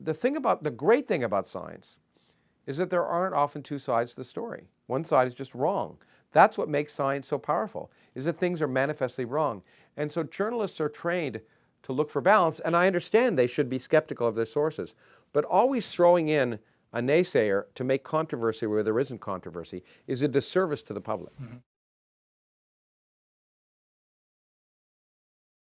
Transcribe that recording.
the thing about, the great thing about science is that there aren't often two sides to the story. One side is just wrong. That's what makes science so powerful, is that things are manifestly wrong. And so journalists are trained to look for balance, and I understand they should be skeptical of their sources, but always throwing in a naysayer to make controversy where there isn't controversy is a disservice to the public. Mm -hmm.